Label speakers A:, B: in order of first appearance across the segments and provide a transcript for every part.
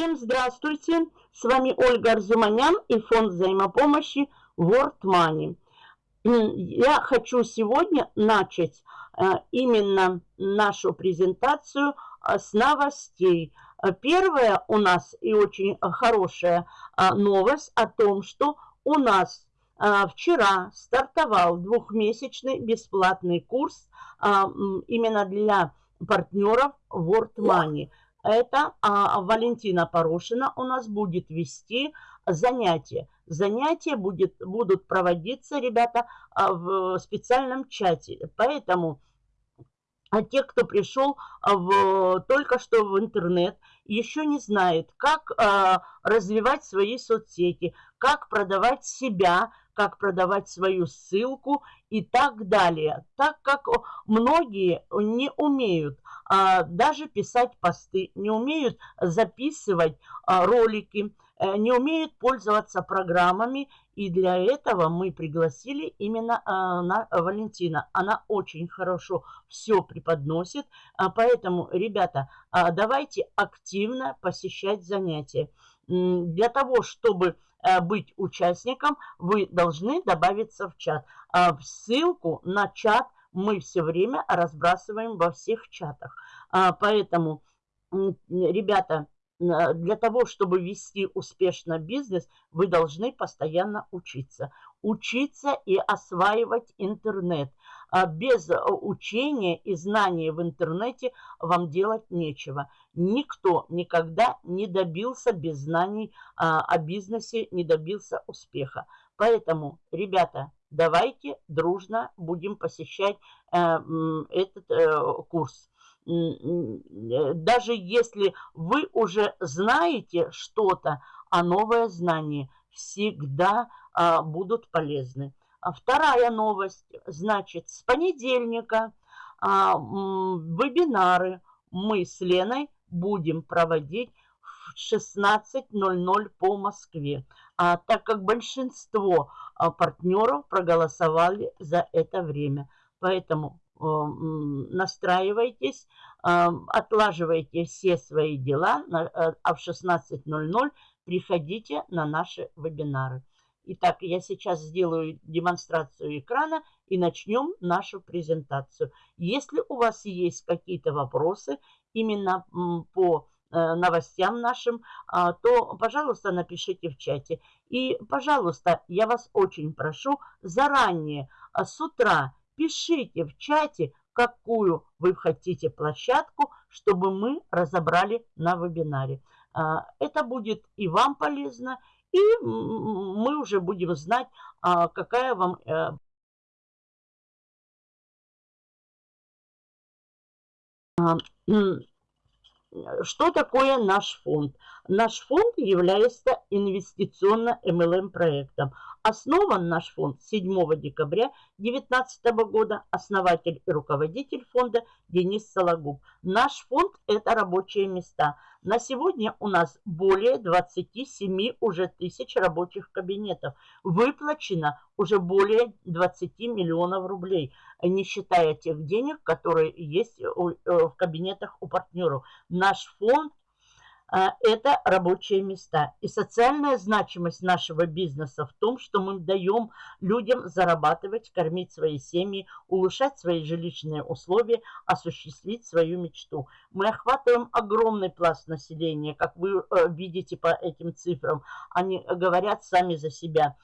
A: Всем здравствуйте! С вами Ольга Арзуманян и фонд взаимопомощи World Money. Я хочу сегодня начать э, именно нашу презентацию э, с новостей. Первая у нас и очень хорошая э, новость о том, что у нас вчера стартовал двухмесячный бесплатный курс именно для партнеров World Money – это а, Валентина Порошина у нас будет вести занятия. Занятия будет, будут проводиться, ребята, а, в специальном чате. Поэтому а те, кто пришел а, в, только что в интернет, еще не знает, как а, развивать свои соцсети, как продавать себя, как продавать свою ссылку и так далее. Так как многие не умеют даже писать посты, не умеют записывать а, ролики, э, не умеют пользоваться программами. И для этого мы пригласили именно а, на Валентина. Она очень хорошо все преподносит. Поэтому, ребята, давайте активно посещать занятия. Для того, чтобы э, быть участником, вы должны добавиться в чат. Ссылку на чат – мы все время разбрасываем во всех чатах. А, поэтому, ребята, для того, чтобы вести успешно бизнес, вы должны постоянно учиться. Учиться и осваивать интернет. А без учения и знания в интернете вам делать нечего. Никто никогда не добился без знаний а, о бизнесе, не добился успеха. Поэтому, ребята, давайте дружно будем посещать э, этот э, курс. Даже если вы уже знаете что-то, а новое знание всегда а, будут полезны. А вторая новость, значит, с понедельника а, вебинары мы с Леной будем проводить в 16.00 по Москве. А, так как большинство партнеров проголосовали за это время. Поэтому э, настраивайтесь, э, отлаживайте все свои дела, э, а в 16.00 приходите на наши вебинары. Итак, я сейчас сделаю демонстрацию экрана и начнем нашу презентацию. Если у вас есть какие-то вопросы именно по новостям нашим, а, то, пожалуйста, напишите в чате. И, пожалуйста, я вас очень прошу, заранее, а, с утра пишите в чате, какую вы хотите площадку, чтобы мы разобрали на вебинаре. А, это будет и вам полезно, и мы уже будем знать, какая вам э, что такое наш фонд? Наш фонд является инвестиционно-МЛМ проектом. Основан наш фонд 7 декабря 2019 года. Основатель и руководитель фонда Денис Сологуб. Наш фонд – это рабочие места. На сегодня у нас более 27 уже тысяч рабочих кабинетов. Выплачено уже более 20 миллионов рублей, не считая тех денег, которые есть э, в кабинетах у партнеров. Наш фонд это рабочие места. И социальная значимость нашего бизнеса в том, что мы даем людям зарабатывать, кормить свои семьи, улучшать свои жилищные условия, осуществить свою мечту. Мы охватываем огромный пласт населения, как вы э, видите по этим цифрам. Они говорят сами за себя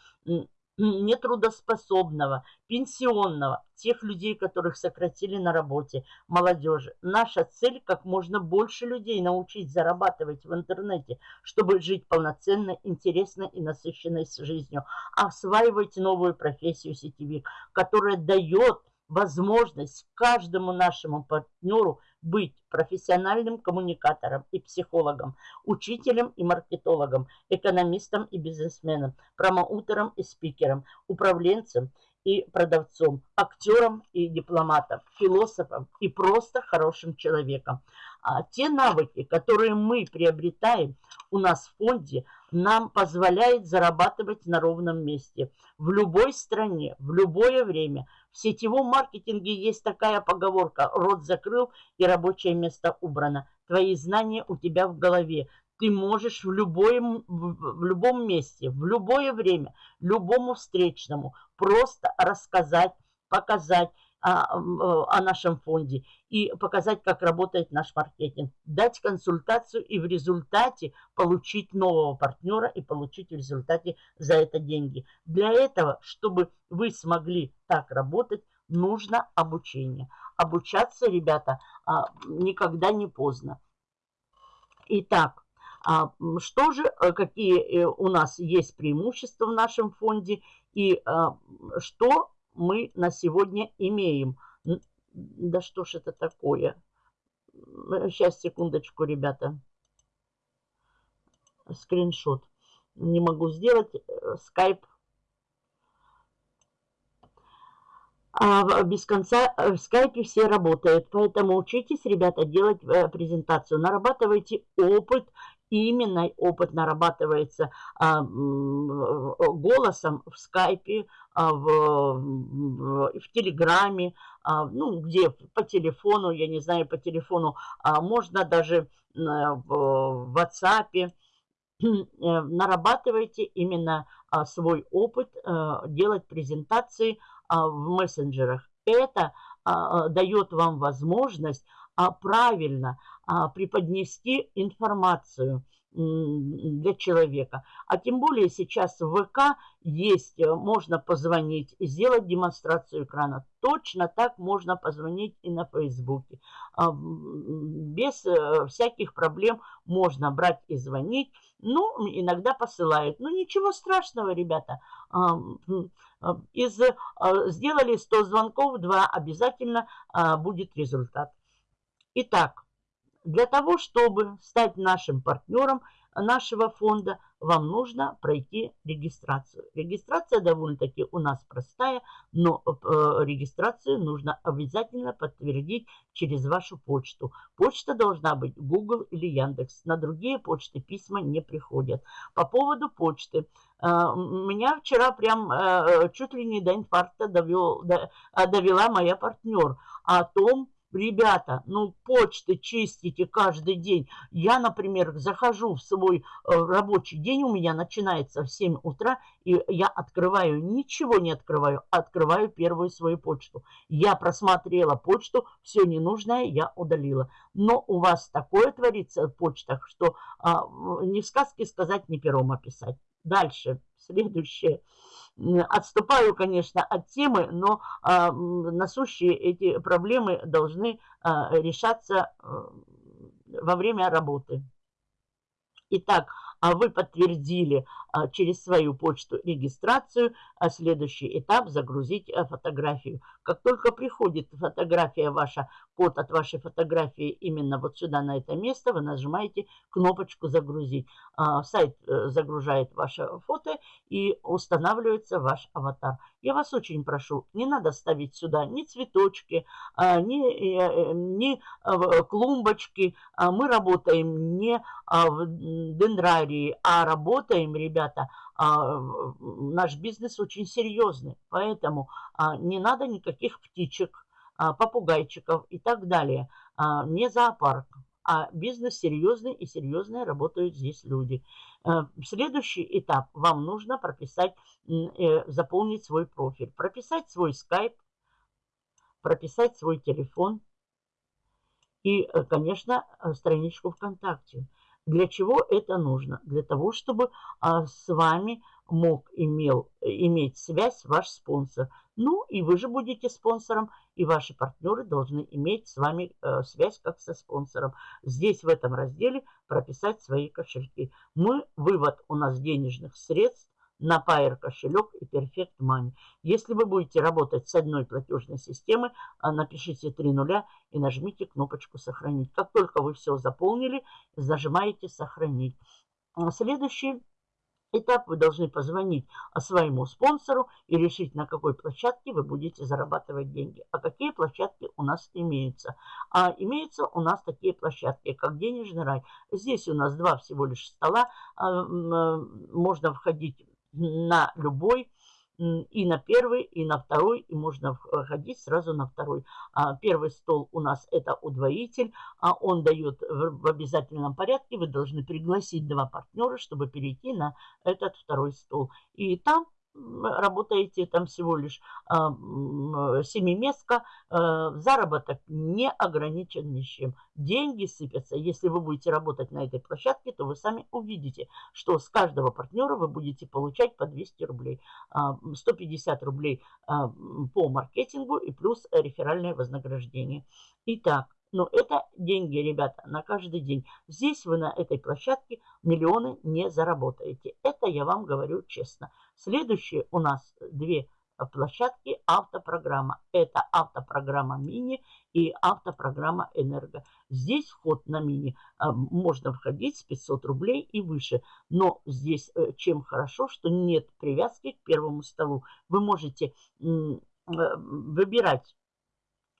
A: нетрудоспособного, пенсионного, тех людей, которых сократили на работе, молодежи. Наша цель как можно больше людей научить зарабатывать в интернете, чтобы жить полноценно, интересно и насыщенной жизнью. Осваивать новую профессию сетевик, которая дает возможность каждому нашему партнеру быть профессиональным коммуникатором и психологом, учителем и маркетологом, экономистом и бизнесменом, промоутером и спикером, управленцем и продавцом, актером и дипломатом, философом и просто хорошим человеком. А те навыки, которые мы приобретаем у нас в фонде, нам позволяет зарабатывать на ровном месте, в любой стране, в любое время. В сетевом маркетинге есть такая поговорка «рот закрыл и рабочее место убрано». Твои знания у тебя в голове. ты можешь в, любой, в любом месте, в любое время, любому встречному просто рассказать, показать о, о нашем фонде и показать, как работает наш маркетинг, дать консультацию и в результате получить нового партнера и получить в результате за это деньги. Для этого, чтобы вы смогли так работать, нужно обучение. Обучаться, ребята, а, никогда не поздно. Итак, а, что же, э, какие э, у нас есть преимущества в нашем фонде и а, что мы на сегодня имеем? Да что ж это такое? Сейчас, секундочку, ребята. Скриншот. Не могу сделать. Скайп а без конца э, в скайпе все работают. Поэтому учитесь, ребята, делать э, презентацию. Нарабатывайте опыт. Именно опыт нарабатывается а, голосом в скайпе, а, в, в, в телеграме, а, ну, где по телефону, я не знаю, по телефону, а, можно даже в, в WhatsApp. Нарабатывайте именно а, свой опыт, а, делать презентации, а, в мессенджерах. Это а, дает вам возможность правильно преподнести информацию для человека. А тем более сейчас в ВК есть, э, можно позвонить, сделать демонстрацию экрана. Точно так можно позвонить и на Фейсбуке. Без э, всяких проблем можно брать и звонить. Ну, иногда посылают. Ну, ничего страшного, ребята. Из, э, сделали 100 звонков, 2 обязательно будет результат. Итак, для того, чтобы стать нашим партнером нашего фонда, вам нужно пройти регистрацию. Регистрация довольно-таки у нас простая, но э, регистрацию нужно обязательно подтвердить через вашу почту. Почта должна быть Google или Яндекс. На другие почты письма не приходят. По поводу почты. Э, меня вчера прям э, чуть ли не до инфаркта довел, довела моя партнер о том, Ребята, ну почты чистите каждый день. Я, например, захожу в свой э, рабочий день, у меня начинается в 7 утра, и я открываю, ничего не открываю, открываю первую свою почту. Я просмотрела почту, все ненужное я удалила. Но у вас такое творится в почтах, что а, ни в сказке сказать, ни пером описать. Дальше, следующее отступаю, конечно, от темы, но а, насущие эти проблемы должны а, решаться а, во время работы. Итак, вы подтвердили а, через свою почту регистрацию, а следующий этап загрузить а, фотографию. Как только приходит фотография ваша, код от вашей фотографии именно вот сюда, на это место, вы нажимаете кнопочку «Загрузить». Сайт э, загружает ваше фото и устанавливается ваш аватар. Я вас очень прошу, не надо ставить сюда ни цветочки, ни, э, ни клумбочки. Мы работаем не в дендрарии, а работаем, ребята, а, наш бизнес очень серьезный, поэтому а, не надо никаких птичек, а, попугайчиков и так далее. Не зоопарк, а бизнес серьезный и серьезные работают здесь люди. Э, следующий этап. Вам нужно прописать, э, заполнить свой профиль, прописать свой скайп, прописать свой телефон и, э, конечно, страничку ВКонтакте. Для чего это нужно? Для того, чтобы а, с вами мог имел, иметь связь ваш спонсор. Ну и вы же будете спонсором, и ваши партнеры должны иметь с вами э, связь как со спонсором. Здесь в этом разделе прописать свои кошельки. Мы, вывод у нас денежных средств на Pair кошелек и Perfect Money. Если вы будете работать с одной платежной системой, а, напишите три нуля и нажмите кнопочку «Сохранить». Как только вы все заполнили, зажимаете «Сохранить». А, следующий этап вы должны позвонить своему спонсору и решить, на какой площадке вы будете зарабатывать деньги. А какие площадки у нас имеются? А имеются у нас такие площадки, как денежный рай. Здесь у нас два всего лишь стола. А, можно входить на любой и на первый, и на второй, и можно ходить сразу на второй. А первый стол у нас это удвоитель, а он дает в обязательном порядке, вы должны пригласить два партнера, чтобы перейти на этот второй стол. И там работаете там всего лишь а, семиместка, а, заработок не ограничен ничем. Деньги сыпятся. Если вы будете работать на этой площадке, то вы сами увидите, что с каждого партнера вы будете получать по 200 рублей. А, 150 рублей а, по маркетингу и плюс реферальное вознаграждение. Итак, но это деньги, ребята, на каждый день. Здесь вы на этой площадке миллионы не заработаете. Это я вам говорю честно. Следующие у нас две площадки автопрограмма. Это автопрограмма мини и автопрограмма энерго. Здесь вход на мини а, можно входить с 500 рублей и выше. Но здесь э, чем хорошо, что нет привязки к первому столу. Вы можете э, выбирать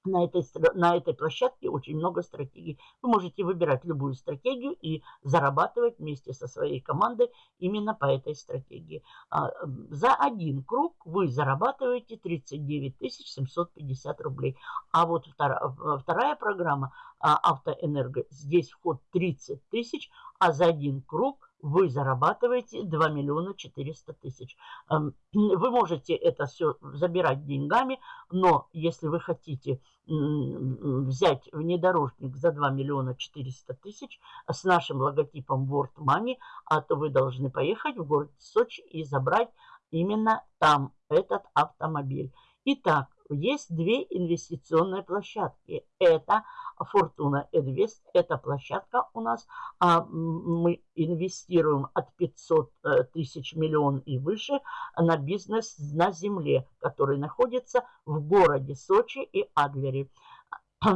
A: на этой, на этой площадке очень много стратегий. Вы можете выбирать любую стратегию и зарабатывать вместе со своей командой именно по этой стратегии. А, за один круг вы зарабатываете 39 750 рублей. А вот вторая, вторая программа а, «Автоэнерго», здесь вход 30 тысяч, а за один круг вы зарабатываете 2 миллиона 400 тысяч. Эм, вы можете это все забирать деньгами, но если вы хотите взять внедорожник за 2 миллиона 400 тысяч с нашим логотипом World Money, а то вы должны поехать в город Сочи и забрать именно там этот автомобиль. Итак, есть две инвестиционные площадки. Это Фортуна Эдвест, эта площадка у нас. А мы инвестируем от 500 э, тысяч миллион и выше на бизнес на земле, который находится в городе Сочи и Адлере.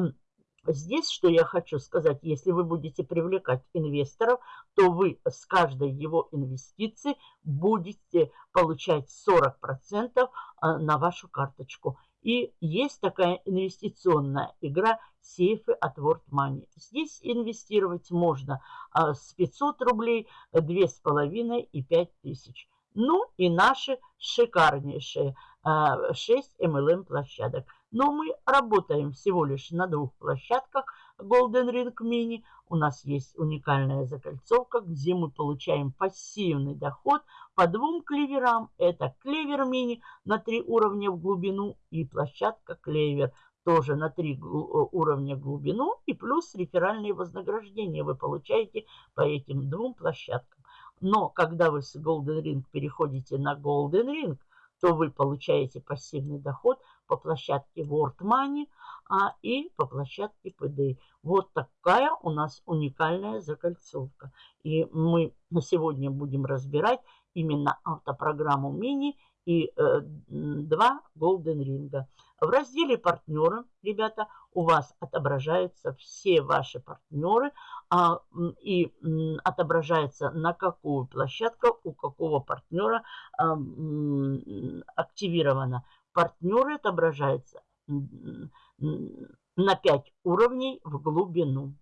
A: Здесь, что я хочу сказать, если вы будете привлекать инвесторов, то вы с каждой его инвестиции будете получать 40% э, на вашу карточку. И есть такая инвестиционная игра сейфы от World Money. Здесь инвестировать можно а, с 500 рублей, 2,5 и 5 тысяч. Ну и наши шикарнейшие 6 а, MLM площадок. Но мы работаем всего лишь на двух площадках Golden Ring Mini. У нас есть уникальная закольцовка, где мы получаем пассивный доход по двум клеверам. Это клевер мини на три уровня в глубину и площадка клевер тоже на три э, уровня глубину и плюс реферальные вознаграждения вы получаете по этим двум площадкам. Но когда вы с Golden Ring переходите на Golden Ring, то вы получаете пассивный доход по площадке World Money а, и по площадке PD. Вот такая у нас уникальная закольцовка. И мы на сегодня будем разбирать именно автопрограмму мини и э, два Golden Ring. В разделе партнеры, ребята, у вас отображаются все ваши партнеры а, и м, отображается на какую площадку у какого партнера а, м, активировано. Партнеры отображаются на 5 уровней в глубину.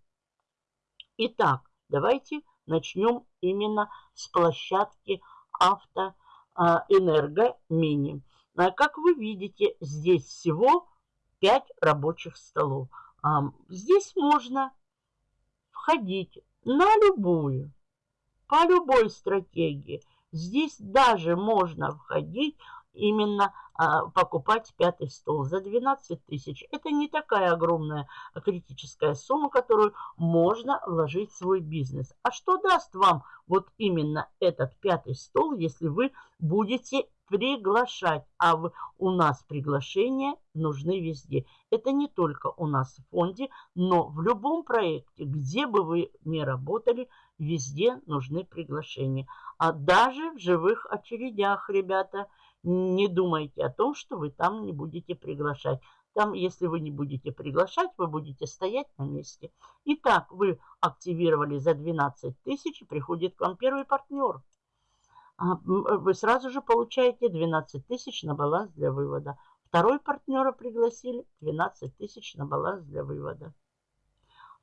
A: Итак, давайте начнем именно с площадки автоэнерго мини. А, как вы видите, здесь всего 5 рабочих столов. Здесь можно входить на любую, по любой стратегии. Здесь даже можно входить именно а, покупать пятый стол за 12 тысяч. Это не такая огромная критическая сумма, которую можно вложить в свой бизнес. А что даст вам вот именно этот пятый стол, если вы будете приглашать. А в, у нас приглашения нужны везде. Это не только у нас в фонде, но в любом проекте, где бы вы ни работали, везде нужны приглашения. А даже в живых очередях, ребята, не думайте о том, что вы там не будете приглашать. Там, если вы не будете приглашать, вы будете стоять на месте. Итак, вы активировали за 12 тысяч, приходит к вам первый партнер. А, вы сразу же получаете 12 тысяч на баланс для вывода. Второй партнера пригласили 12 тысяч на баланс для вывода.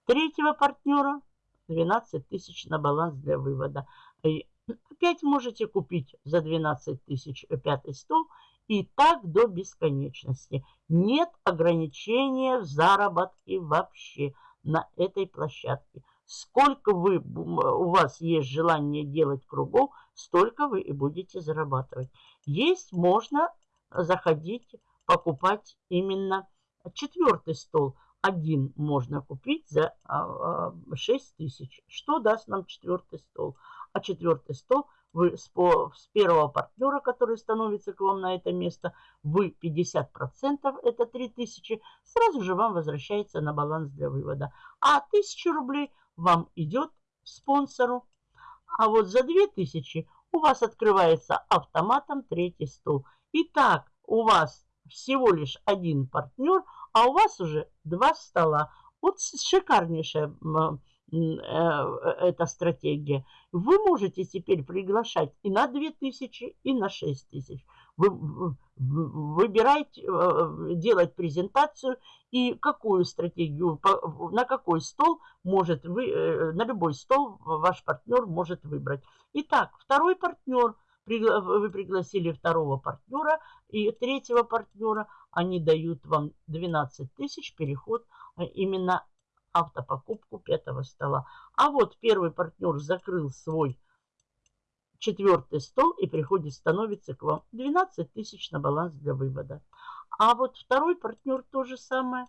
A: Третьего партнера 12 тысяч на баланс для вывода. И опять можете купить за 12 тысяч пятый стол И так до бесконечности. Нет ограничения в заработке вообще на этой площадке. Сколько вы, у вас есть желание делать кругов, столько вы и будете зарабатывать. Есть, можно заходить, покупать именно четвертый стол. Один можно купить за 6 а, а, тысяч. Что даст нам четвертый стол? А четвертый стол вы с, по, с первого партнера, который становится к вам на это место, вы 50%, это 3000, сразу же вам возвращается на баланс для вывода. А 1000 рублей вам идет спонсору. А вот за 2000 у вас открывается автоматом третий стол. Итак, у вас всего лишь один партнер, а у вас уже два стола. Вот шикарнейшая эта стратегия. Вы можете теперь приглашать и на 2000, и на 6000. Вы выбирайте, э, делать презентацию и какую стратегию, на какой стол может вы, э, на любой стол ваш партнер может выбрать. Итак, второй партнер, вы пригласили второго партнера и третьего партнера, они дают вам 12 тысяч переход именно автопокупку пятого стола. А вот первый партнер закрыл свой четвертый стол и приходит, становится к вам 12 тысяч на баланс для вывода. А вот второй партнер то же самое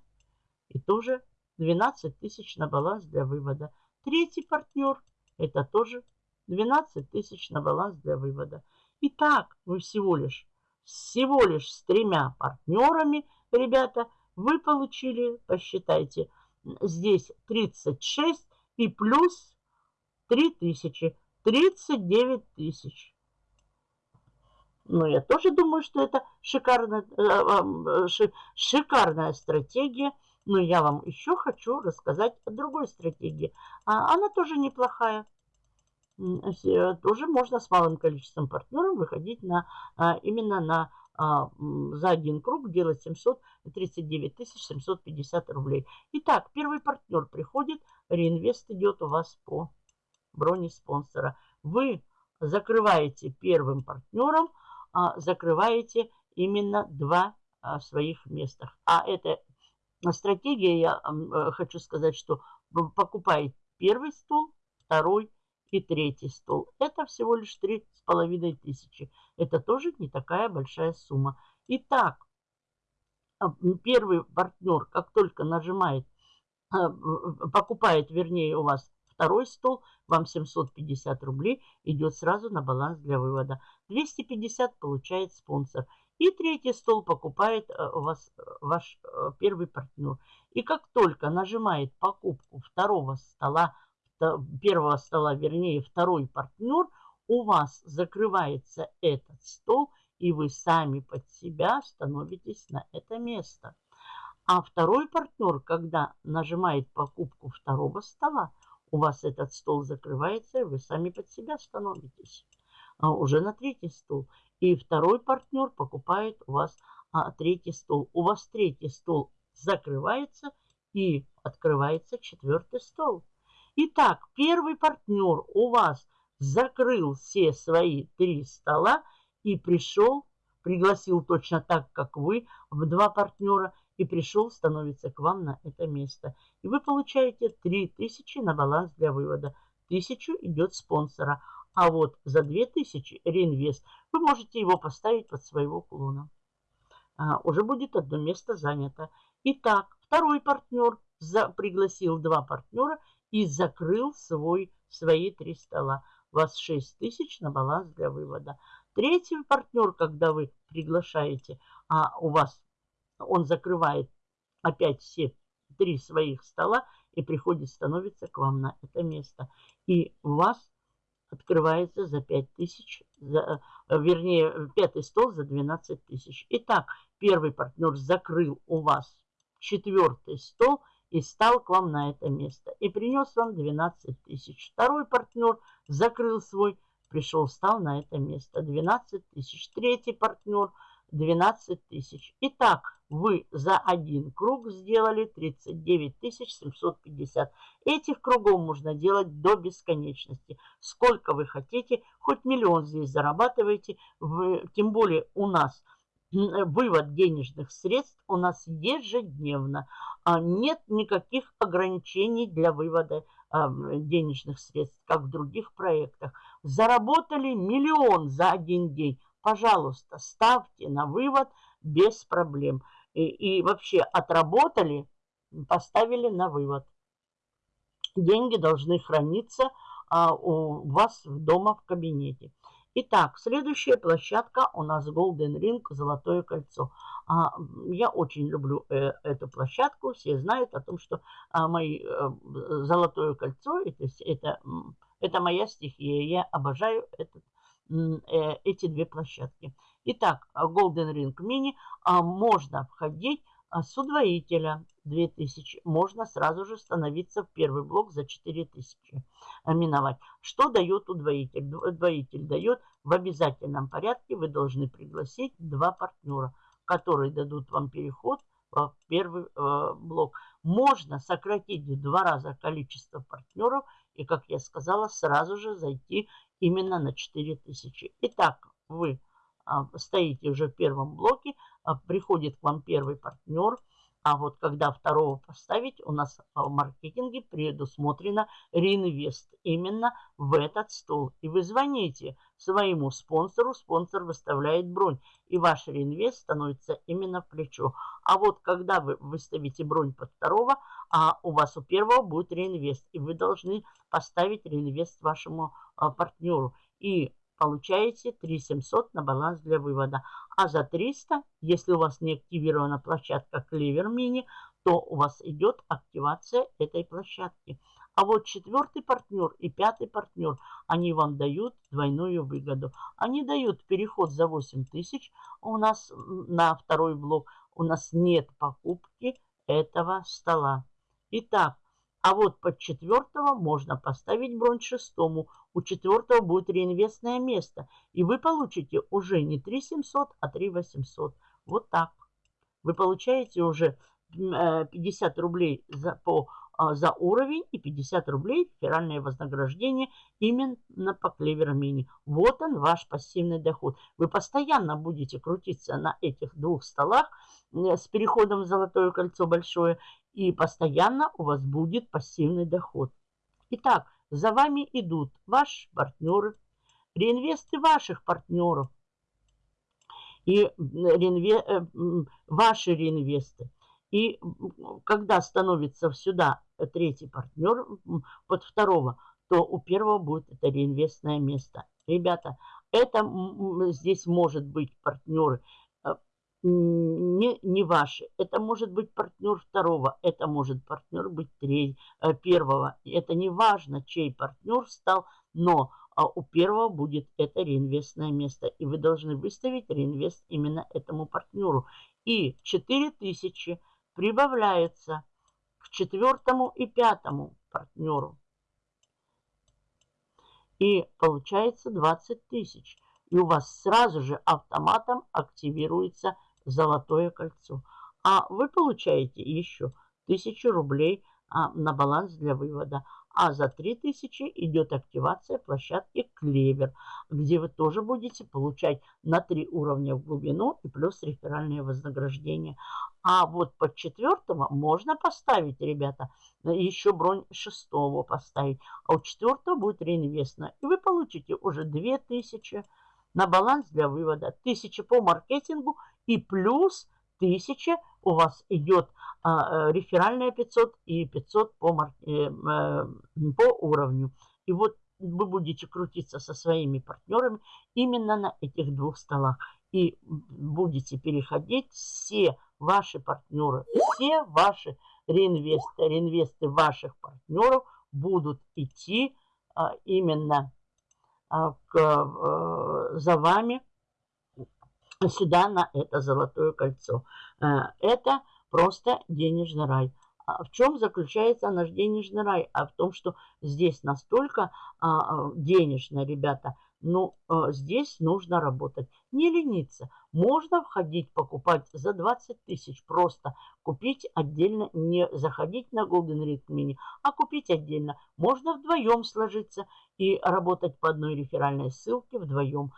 A: и тоже 12 тысяч на баланс для вывода. Третий партнер это тоже 12 тысяч на баланс для вывода. Итак, вы всего лишь, всего лишь с тремя партнерами, ребята, вы получили, посчитайте, здесь 36 и плюс 3000. 39 тысяч. Но я тоже думаю, что это шикарная, э, э, шикарная стратегия. Но я вам еще хочу рассказать о другой стратегии. А, она тоже неплохая. Э, тоже можно с малым количеством партнеров выходить на, а, именно на за один круг делать 739 750 рублей. Итак, первый партнер приходит, реинвест идет у вас по броне спонсора. Вы закрываете первым партнером, а, закрываете именно два а, своих местах. А это стратегия, я э, хочу сказать, что покупает первый стол, второй и третий стол. Это всего лишь три с половиной тысячи. Это тоже не такая большая сумма. Итак, а, первый партнер, как только нажимает, а, покупает, вернее, у вас второй стол, вам 750 рублей идет сразу на баланс для вывода. 250 получает спонсор. И третий стол покупает а, у вас ваш первый партнер. И как только нажимает покупку второго стола, первого стола, вернее, второй партнер, у вас закрывается этот стол, и вы сами под себя становитесь на это место. А второй партнер, когда нажимает покупку второго стола, у вас этот стол закрывается, и вы сами под себя становитесь а, уже на третий стол. И второй партнер покупает у вас а, третий стол. У вас третий стол закрывается и открывается четвертый стол. Итак, первый партнер у вас закрыл все свои три стола и пришел, пригласил точно так, как вы, в два партнера, и пришел, становится к вам на это место. И вы получаете 3000 на баланс для вывода. 1000 идет спонсора. А вот за 2000 реинвест вы можете его поставить под своего клона. А, уже будет одно место занято. Итак, второй партнер за, пригласил два партнера и закрыл свой, свои три стола. У вас 6 тысяч на баланс для вывода. Третий партнер, когда вы приглашаете, а у вас он закрывает опять все три своих стола и приходит, становится к вам на это место. И у вас открывается за 5 тысяч, за, вернее, пятый стол за 12 тысяч. Итак, первый партнер закрыл у вас четвертый стол – и стал к вам на это место. И принес вам 12 тысяч. Второй партнер закрыл свой, пришел, стал на это место. 12 тысяч. Третий партнер 12 тысяч. Итак, вы за один круг сделали 39 750. Этих кругов можно делать до бесконечности. Сколько вы хотите, хоть миллион здесь зарабатываете. Тем более у нас вывод денежных средств у нас ежедневно. А нет никаких ограничений для вывода денежных средств, как в других проектах. Заработали миллион за один день. Пожалуйста, ставьте на вывод без проблем. И, и вообще отработали, поставили на вывод. Деньги должны храниться а, у вас дома в кабинете. Итак, следующая площадка у нас Golden Ring, Золотое кольцо. А, я очень люблю э, эту площадку. Все знают о том, что а, мои э, Золотое кольцо это, это, это моя стихия. Я обожаю этот, э, эти две площадки. Итак, Golden Ring Mini а, можно входить с удвоителя 2000 можно сразу же становиться в первый блок за 4000 а, миновать. Что дает удвоитель? Удвоитель дает в обязательном порядке вы должны пригласить два партнера, которые дадут вам переход в первый э, блок. Можно сократить в два раза количество партнеров и, как я сказала, сразу же зайти именно на 4000. Итак, вы а, стоите уже в первом блоке, а, приходит к вам первый партнер, а вот когда второго поставить, у нас в маркетинге предусмотрено реинвест именно в этот стол. И вы звоните своему спонсору, спонсор выставляет бронь, и ваш реинвест становится именно плечо. А вот когда вы выставите бронь под второго, а у вас у первого будет реинвест, и вы должны поставить реинвест вашему а, партнеру. И получаете 3700 на баланс для вывода. А за 300, если у вас не активирована площадка Clever Mini, то у вас идет активация этой площадки. А вот четвертый партнер и пятый партнер, они вам дают двойную выгоду. Они дают переход за 8000 у нас на второй блок. У нас нет покупки этого стола. Итак, а вот под четвертого можно поставить бронь шестому. У четвертого будет реинвестное место. И вы получите уже не 3700, а 3800. Вот так. Вы получаете уже 50 э, рублей за, по, а, за уровень и 50 рублей федеральное вознаграждение именно по клевер мини. Вот он ваш пассивный доход. Вы постоянно будете крутиться на этих двух столах э, с переходом в золотое кольцо большое и постоянно у вас будет пассивный доход. Итак, за вами идут ваши партнеры, реинвесты ваших партнеров и реинве... Э, ваши реинвесты. И когда становится сюда третий партнер под второго, то у первого будет это реинвестное место. Ребята, это здесь может быть партнеры не, не ваши. Это может быть партнер второго, это может партнер быть треть, э, первого. Это не важно, чей партнер стал, но а у первого будет это реинвестное место. И вы должны выставить реинвест именно этому партнеру. И 4000 прибавляется к четвертому и пятому партнеру. И получается 20 тысяч. И у вас сразу же автоматом активируется золотое кольцо. А вы получаете еще 1000 рублей а, на баланс для вывода. А за 3000 идет активация площадки Клевер, где вы тоже будете получать на 3 уровня в глубину и плюс реферальное вознаграждение. А вот под четвертого можно поставить, ребята, еще бронь шестого поставить. А у четвертого будет реинвестно. И вы получите уже 2000 на баланс для вывода, 1000 по маркетингу и плюс 1000 у вас идет а, э, реферальная 500 и 500 по, э, э, по уровню. И вот вы будете крутиться со своими партнерами именно на этих двух столах. И будете переходить все ваши партнеры, все ваши реинвесты, реинвесты ваших партнеров будут идти а, именно а, к, э, за вами сюда на это золотое кольцо. Э, это просто денежный рай. А в чем заключается наш денежный рай? А в том, что здесь настолько а, денежно, ребята, ну, э, здесь нужно работать. Не лениться. Можно входить, покупать за 20 тысяч. Просто купить отдельно, не заходить на Golden Ring Mini, а купить отдельно. Можно вдвоем сложиться и работать по одной реферальной ссылке вдвоем.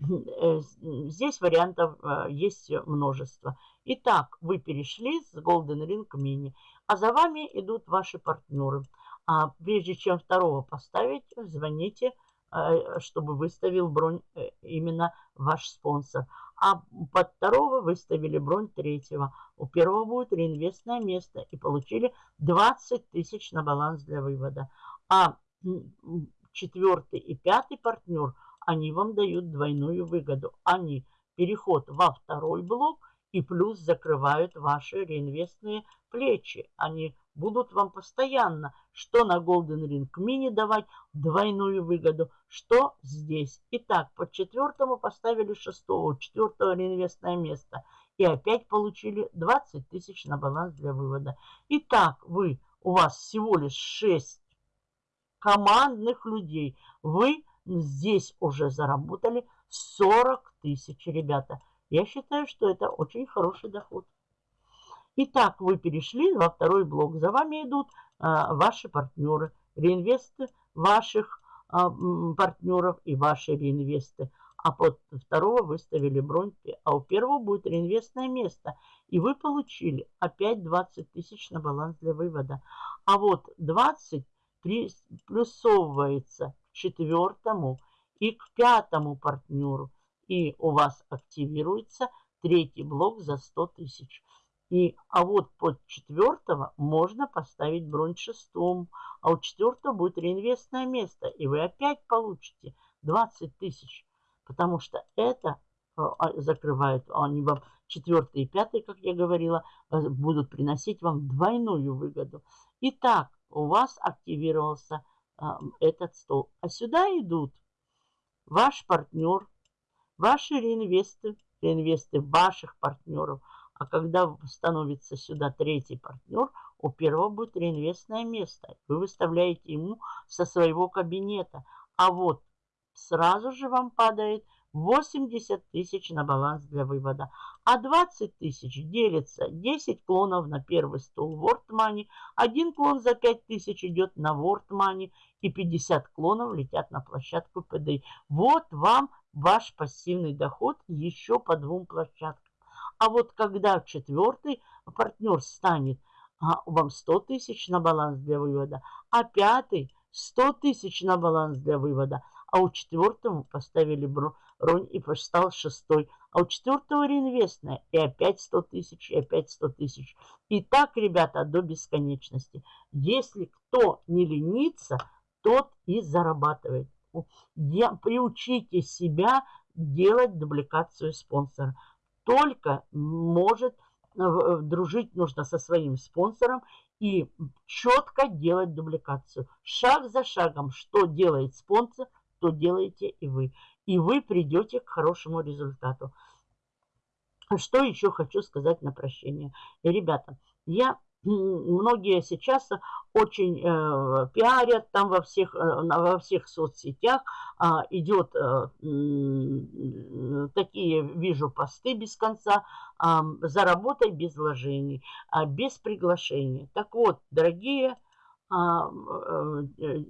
A: Э, здесь вариантов э, есть множество. Итак, вы перешли с Golden Ring Mini, а за вами идут ваши партнеры. А прежде чем второго поставить, звоните, э, чтобы выставил бронь именно ваш спонсор. А под второго выставили бронь третьего. У первого будет реинвестное место и получили 20 тысяч на баланс для вывода. А четвертый и пятый партнер – они вам дают двойную выгоду. Они переход во второй блок и плюс закрывают ваши реинвестные плечи. Они будут вам постоянно, что на Golden Ring Mini давать двойную выгоду, что здесь. Итак, по четвертому поставили шестого, четвертого реинвестное место. И опять получили 20 тысяч на баланс для вывода. Итак, вы, у вас всего лишь 6 командных людей. Вы здесь уже заработали 40 тысяч, ребята. Я считаю, что это очень хороший доход. Итак, вы перешли во второй блок. За вами идут а, ваши партнеры, реинвесты ваших а, партнеров и ваши реинвесты. А под второго выставили бронь, а у первого будет реинвестное место. И вы получили опять 20 тысяч на баланс для вывода. А вот 20 плюсовывается четвертому и к пятому партнеру. И у вас активируется третий блок за 100 тысяч. И, а вот под четвертого можно поставить бронь шестому. А у четвертого будет реинвестное место. И вы опять получите 20 тысяч. Потому что это э, а, закрывают, они вам четвертый и пятый, как я говорила, э, будут приносить вам двойную выгоду. Итак, у вас активировался а, этот стол. А сюда идут ваш партнер, ваши реинвесты, реинвесты ваших партнеров. А когда становится сюда третий партнер, у первого будет реинвестное место. Вы выставляете ему со своего кабинета. А вот сразу же вам падает 80 тысяч на баланс для вывода. А 20 тысяч делится 10 клонов на первый стол World Money, один клон за 5 тысяч идет на World Money и 50 клонов летят на площадку PDI. Вот вам ваш пассивный доход еще по двум площадкам. А вот когда четвертый партнер станет а, вам 100 тысяч на баланс для вывода, а пятый 100 тысяч на баланс для вывода, а у четвертого поставили бронь Ронь и стал шестой. А у четвертого реинвестная. И опять 100 тысяч, и опять 100 тысяч. И так, ребята, до бесконечности. Если кто не ленится, тот и зарабатывает. Я, приучите себя делать дубликацию спонсора. Только может э, дружить нужно со своим спонсором и четко делать дубликацию. Шаг за шагом, что делает спонсор, то делаете и вы и вы придете к хорошему результату. Что еще хочу сказать на прощение. Ребята, я многие сейчас очень э, пиарят там во всех, э, во всех соцсетях. Э, идет э, такие, вижу, посты без конца. Э, заработай без вложений, э, без приглашения. Так вот, дорогие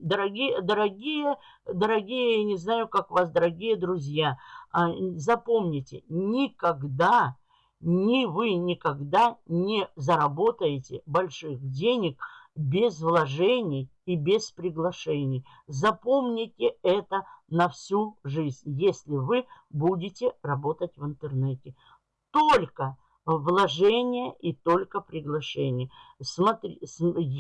A: дорогие, дорогие, дорогие, не знаю, как вас, дорогие друзья, а, запомните, никогда, ни вы никогда не заработаете больших денег без вложений и без приглашений. Запомните это на всю жизнь, если вы будете работать в интернете. Только вложение и только приглашение. Смотри,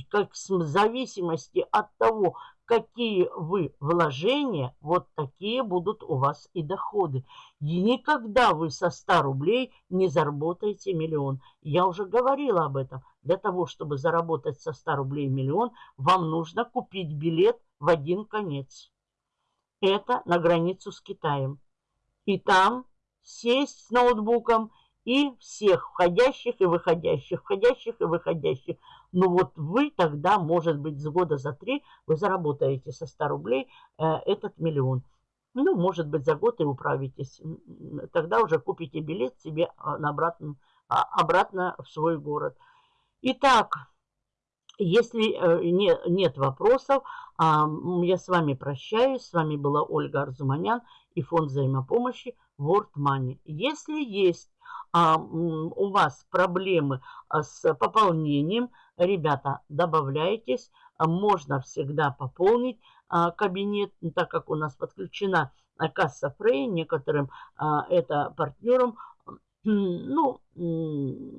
A: как в зависимости от того, какие вы вложения, вот такие будут у вас и доходы. И никогда вы со 100 рублей не заработаете миллион. Я уже говорила об этом. Для того, чтобы заработать со 100 рублей миллион, вам нужно купить билет в один конец. Это на границу с Китаем. И там сесть с ноутбуком и всех входящих и выходящих, входящих и выходящих. Ну вот вы тогда, может быть, с года за три вы заработаете со 100 рублей э, этот миллион. Ну, может быть, за год и управитесь. Тогда уже купите билет себе а, на обратно, а, обратно в свой город. Итак, Если э, не, нет вопросов, а, я с вами прощаюсь. С вами была Ольга Арзуманян и фонд взаимопомощи World Money. Если есть а, у вас проблемы а, с пополнением, ребята, добавляйтесь. Можно всегда пополнить кабинет, так как у нас подключена касса Фрей, некоторым это партнерам ну,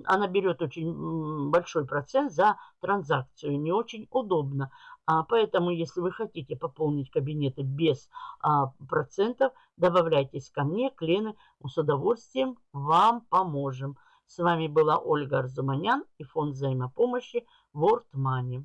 A: она берет очень большой процент за транзакцию, не очень удобно. А поэтому, если вы хотите пополнить кабинеты без а, процентов, добавляйтесь ко мне, к мы с удовольствием вам поможем. С вами была Ольга Арзуманян и фонд взаимопомощи World Money.